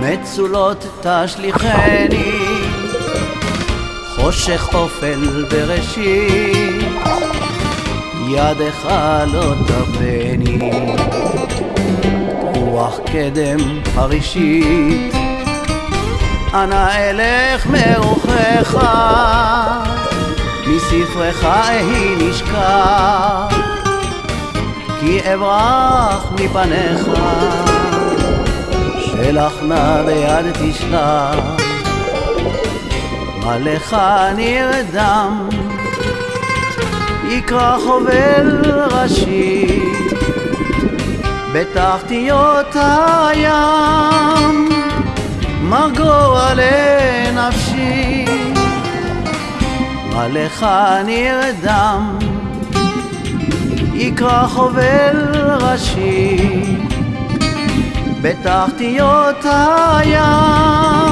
מצולות תשליכני, חושך אופל בראשית, ידך לא תרפני, רוח קדם חרישית, אנא אלך מרוחך, מספרך אהי נשכח, כי אברח מפניך. שלח נא ביד תשלח, מה לך נרדם, יקרא חובל ראשי, בתחתיות הים, מרגוע לנפשי, מה לך נרדם, יקרא חובל ראשי, בתחתיות הים.